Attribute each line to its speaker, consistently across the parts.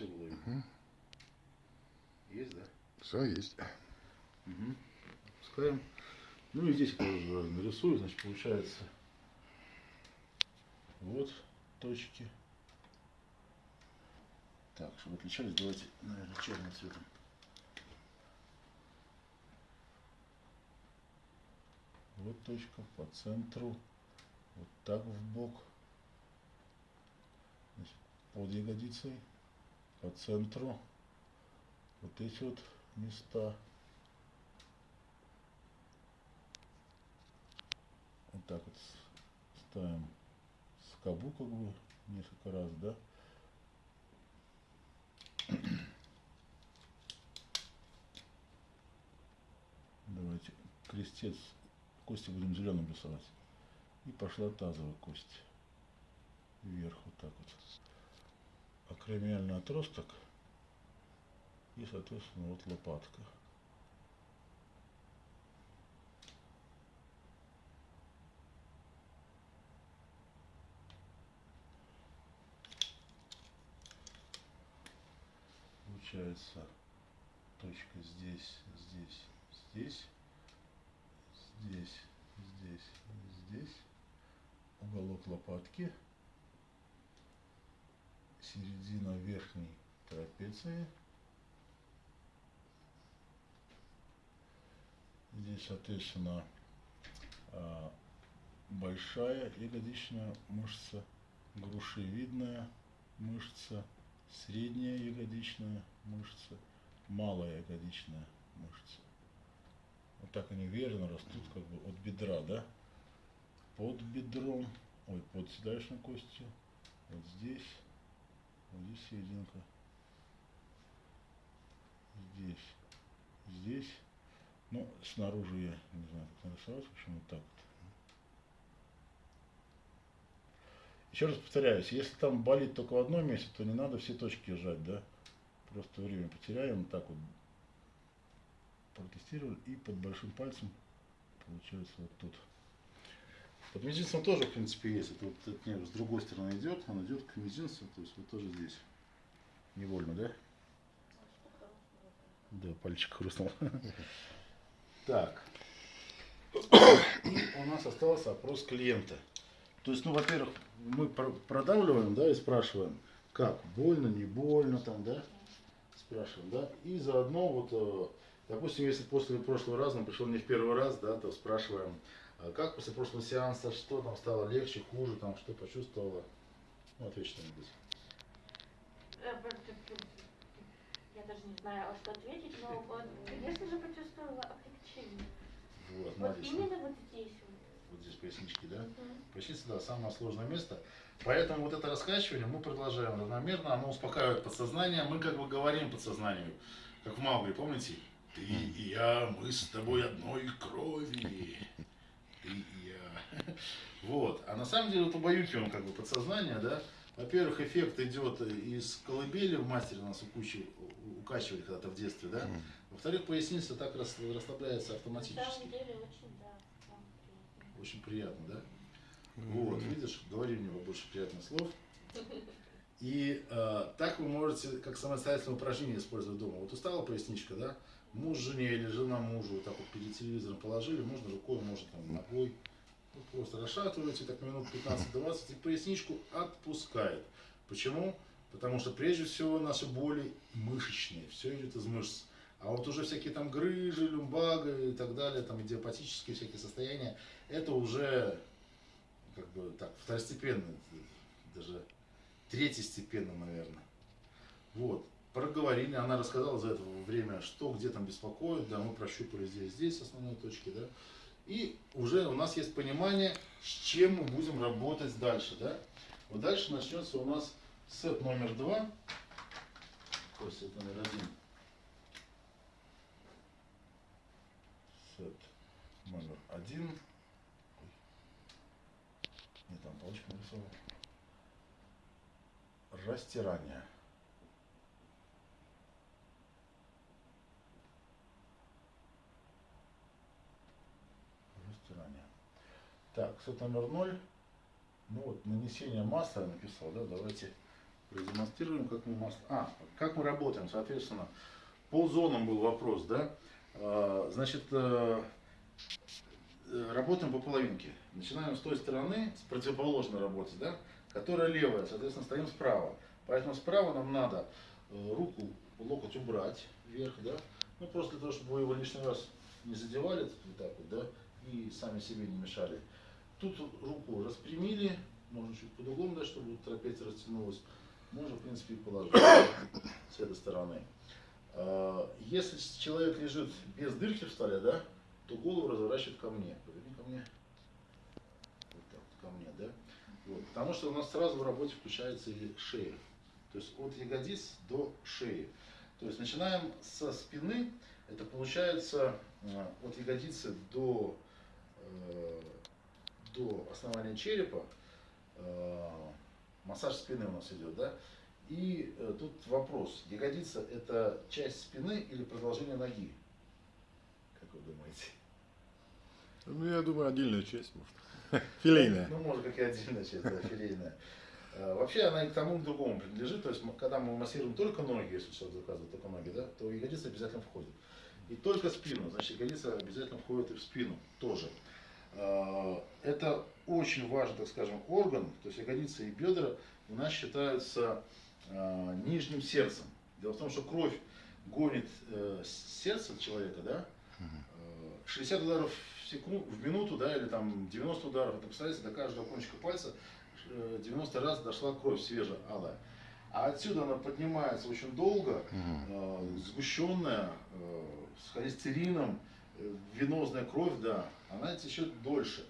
Speaker 1: видно.
Speaker 2: Угу.
Speaker 1: Есть, да?
Speaker 2: Все есть.
Speaker 1: Угу. Пускаем. Ну и здесь я тоже нарисую, значит, получается вот точки. Так, чтобы отличались, давайте, наверное, черным цветом. Вот точка по центру, вот так в бок, Значит, под ягодицей, по центру, вот эти вот места. Вот так вот ставим скобу как бы несколько раз, да? Давайте крестец, кости будем зеленым рисовать. И пошла тазовая кость. Вверх вот так вот. Акромиальный отросток. И, соответственно, вот лопатка. Получается точка здесь, здесь, здесь, здесь, здесь, здесь, уголок лопатки, середина верхней трапеции. Здесь, соответственно, а, большая ягодичная мышца, грушевидная мышца, средняя ягодичная мышца, малая ягодичная мышца. Вот так они верно растут как бы от бедра, да? Под бедром, ой, под седалищной костью, вот здесь, здесь серединка, здесь, здесь ну, снаружи я не знаю, как нарисовать, вот так вот. Еще раз повторяюсь, если там болит только в одном месте, то не надо все точки сжать, да? Просто время потеряем, так вот протестировали, и под большим пальцем получается вот тут. Под мизинцем тоже, в принципе, есть. Это вот это нет, с другой стороны идет, он идет к мизинцу, то есть вот тоже здесь. Невольно, да? Да, пальчик хрустнул. Так. У нас остался опрос клиента. То есть, ну, во-первых, мы продавливаем, да, и спрашиваем, как, больно, не больно, там, да, спрашиваем, да, и заодно вот, э, допустим, если после прошлого раза он пришел не в первый раз, да, то спрашиваем, а как после прошлого сеанса, что там стало легче, хуже, там, что почувствовала, ну, ответь что-нибудь.
Speaker 3: Э, я даже не знаю, а что ответить, но, вот, конечно же, почувствовала облегчение.
Speaker 1: Вот,
Speaker 3: вот именно вот здесь
Speaker 1: вот здесь пояснички, да?
Speaker 3: Угу.
Speaker 1: Поясница, да, самое сложное место. Поэтому вот это раскачивание мы продолжаем равномерно, оно успокаивает подсознание, мы как бы говорим подсознанию, как в Маугли, помните? Ты и я, мы с тобой одной крови. Я. Вот. А на самом деле вот убаюкиваем как бы подсознание, да? Во-первых, эффект идет из колыбели в мастере нас укачивали когда-то в детстве, да? Во-вторых, поясница так расслабляется автоматически. На
Speaker 3: самом деле очень, да
Speaker 1: очень приятно, да? Вот, видишь, говори мне больше приятных слов. И э, так вы можете, как самостоятельное упражнение использовать дома. Вот устала поясничка, да? Муж жене или жена мужу так вот перед телевизором положили, можно рукой, можно там ногой. Вот просто расшатываете так минут 15-20 и поясничку отпускает. Почему? Потому что прежде всего наши боли мышечные, все идет из мышц. А вот уже всякие там грыжи, люмбага и так далее, там идиопатические всякие состояния, это уже как бы так второстепенно, даже третьестепенно, наверное. Вот. Проговорили, она рассказала за это время, что где там беспокоит, да, мы прощупали здесь, здесь основные точки, да. И уже у нас есть понимание, с чем мы будем работать дальше, да. Вот дальше начнется у нас сет номер два, сет номер один. Сет номер один. Не там палочку нарисовал. Растирание. Так, сет номер ноль. Ну вот, нанесение масла я написал, да, давайте продемонстрируем, как мы масло... А, как мы работаем, соответственно. По зонам был вопрос, да? А, значит, э, работаем по половинке. Начинаем с той стороны, с противоположной работы, да? Которая левая, соответственно, стоим справа. Поэтому справа нам надо э, руку, локоть убрать вверх, да? Ну, просто для того, чтобы вы его лишний раз не задевали, вот так вот, да? И сами себе не мешали. Тут руку распрямили, можно чуть под углом, да, чтобы трапеция растянулась. Можно, в принципе, положить с этой стороны. А, если человек лежит без дырки в столе, да, то голову разворачивает ко мне. Поверни ко мне. Вот так, ко мне, да. Вот, потому что у нас сразу в работе включается и шея. То есть от ягодиц до шеи. То есть начинаем со спины. Это получается а, от ягодицы до, э, до основания черепа Э, массаж спины у нас идет, да? И э, тут вопрос, ягодица это часть спины или продолжение ноги? Как вы думаете?
Speaker 2: Ну, я думаю, отдельная часть, может. Филейная.
Speaker 1: Ну, может, как и отдельная часть, да, филейная. Э, вообще она и к тому, и к другому принадлежит. То есть, когда мы массируем только ноги, если человек заказывает только ноги, да, то ягодица обязательно входит. И только спину, значит, ягодица обязательно входит и в спину тоже. Э, это очень важный, так скажем, орган, то есть ягодицы и бедра у нас считаются э, нижним сердцем. Дело в том, что кровь гонит э, сердце человека, да, 60 ударов в, секунду, в минуту, да, или там 90 ударов, это представляете, до каждого кончика пальца 90 раз дошла кровь свежая, алая. А отсюда она поднимается очень долго, э, сгущенная, э, с холестерином, венозная кровь, да, она течет дольше.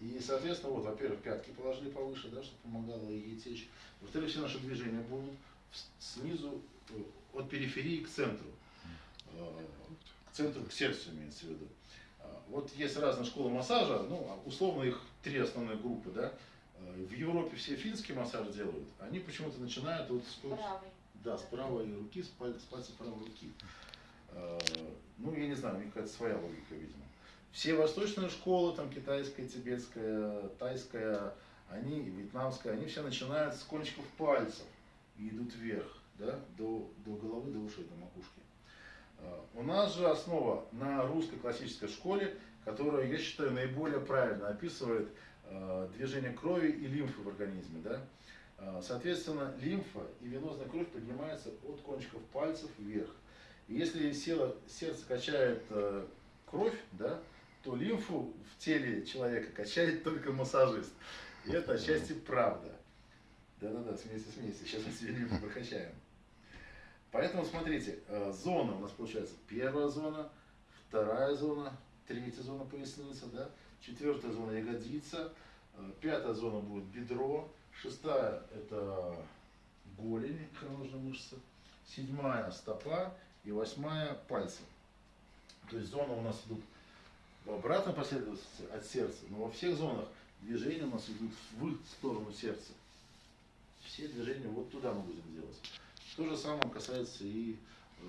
Speaker 1: И, соответственно, вот, во-первых, пятки положили повыше, да, чтобы помогало ей течь. Во-вторых, все наши движения будут снизу, э, от периферии к центру. Э, к центру, к сердцу имеется в виду. А, вот есть разные школы массажа, ну, а условно их три основные группы, да. Э, в Европе все финский массаж делают, они почему-то начинают вот с,
Speaker 3: правой.
Speaker 1: да, с правой руки, с пальца, с пальца правой руки. Ну, я не знаю, у них какая-то своя логика, видимо. Все восточные школы, там китайская, тибетская, тайская, они, вьетнамская, они все начинают с кончиков пальцев и идут вверх, да, до, до головы, до ушей, до макушки. А, у нас же основа на русской классической школе, которая, я считаю, наиболее правильно описывает э, движение крови и лимфы в организме. Да? Э, соответственно, лимфа и венозная кровь поднимается от кончиков пальцев вверх. Если сила, сердце качает э, кровь, да, то лимфу в теле человека качает только массажист. И это отчасти правда. Да-да-да, смейся, смейся. Сейчас мы себе лимфу прокачаем. Поэтому смотрите, э, зона у нас получается первая зона, вторая зона, третья зона поясница, да, четвертая зона ягодица, э, пятая зона будет бедро, шестая это голень, икроножная мышца, седьмая стопа и восьмая пальцы. То есть зона у нас идут в обратной последовательности от сердца, но во всех зонах движения у нас идут в сторону сердца. Все движения вот туда мы будем делать. То же самое касается и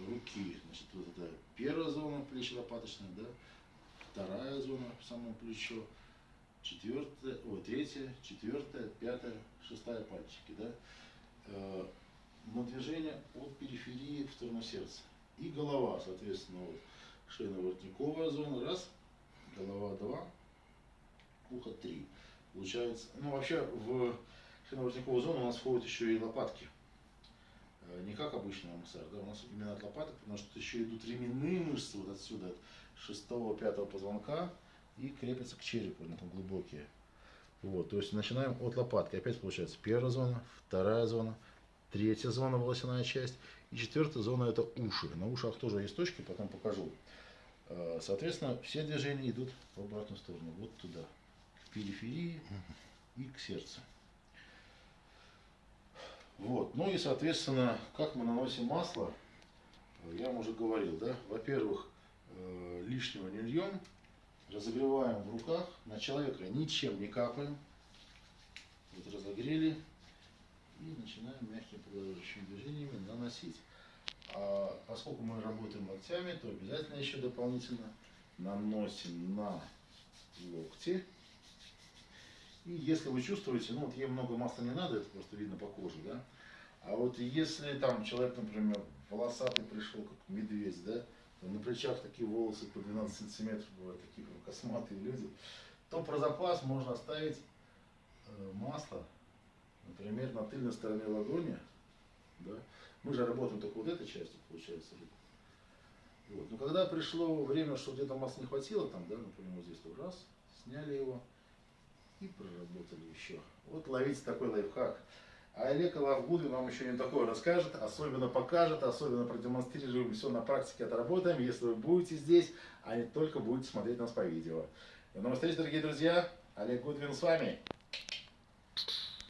Speaker 1: руки. Значит, вот это первая зона плечо-лопаточная, да, вторая зона, само плечо, четвертая, о, третья, четвертая, пятая, шестая пальчики, да. Э, но движение от периферии в сторону сердца. И голова, соответственно, вот шейно-воротниковая зона, раз, голова 2, ухо 3. Получается, ну вообще в шейно-воротниковую зону у нас входят еще и лопатки. Э, не как обычный массаж, да, у нас именно от лопаток, потому что еще идут ременные мышцы вот отсюда, от шестого, пятого позвонка и крепятся к черепу, они там глубокие. Вот, то есть начинаем от лопатки. Опять получается первая зона, вторая зона, третья зона, волосяная часть. И четвертая зона это уши. На ушах тоже есть точки, потом покажу. Э, соответственно, все движения идут в обратную сторону, вот туда, к периферии и к сердцу. Вот. Ну и, соответственно, как мы наносим масло, я вам уже говорил, да, во-первых, э, лишнего не льем, разогреваем в руках, на человека ничем не капаем, вот разогрели поглаживающими движениями наносить. А поскольку мы работаем локтями, то обязательно еще дополнительно наносим на локти. И если вы чувствуете, ну вот ей много масла не надо, это просто видно по коже, да, А вот если там человек, например, волосатый пришел, как медведь, да, то на плечах такие волосы по 12 сантиметров бывают, такие косматые люди, то про запас можно оставить э, масло, например, на тыльной стороне ладони, да. Мы же работаем только вот этой частью, получается. Вот. Но когда пришло время, что где-то масла не хватило, там, да, например, вот здесь вот раз, сняли его и проработали еще. Вот ловите такой лайфхак. А Олег Лавгудвин вам еще не такое расскажет, особенно покажет, особенно продемонстрируем, все на практике отработаем, если вы будете здесь, а не только будете смотреть нас по видео. До новых встреч, дорогие друзья. Олег Гудвин с вами.